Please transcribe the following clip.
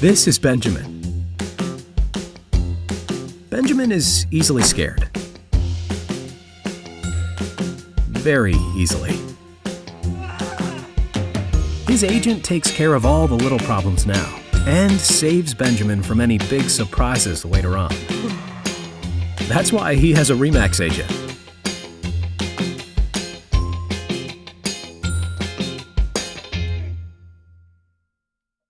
This is Benjamin. Benjamin is easily scared. Very easily. His agent takes care of all the little problems now and saves Benjamin from any big surprises later on. That's why he has a REMAX agent.